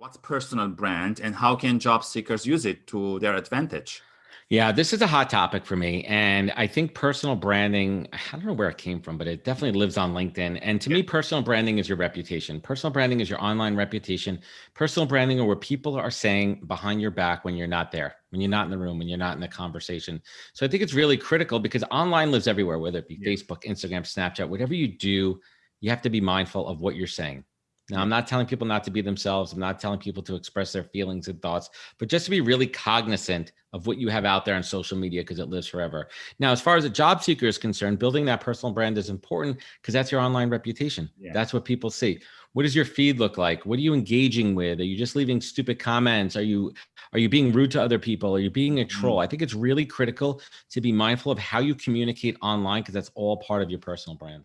What's personal brand and how can job seekers use it to their advantage? Yeah, this is a hot topic for me. And I think personal branding, I don't know where it came from, but it definitely lives on LinkedIn. And to yeah. me, personal branding is your reputation. Personal branding is your online reputation. Personal branding are where people are saying behind your back when you're not there, when you're not in the room, when you're not in the conversation. So I think it's really critical because online lives everywhere, whether it be yeah. Facebook, Instagram, Snapchat, whatever you do, you have to be mindful of what you're saying. Now, I'm not telling people not to be themselves. I'm not telling people to express their feelings and thoughts, but just to be really cognizant of what you have out there on social media because it lives forever. Now, as far as a job seeker is concerned, building that personal brand is important because that's your online reputation. Yeah. That's what people see. What does your feed look like? What are you engaging with? Are you just leaving stupid comments? Are you are you being rude to other people? Are you being a troll? Mm -hmm. I think it's really critical to be mindful of how you communicate online because that's all part of your personal brand.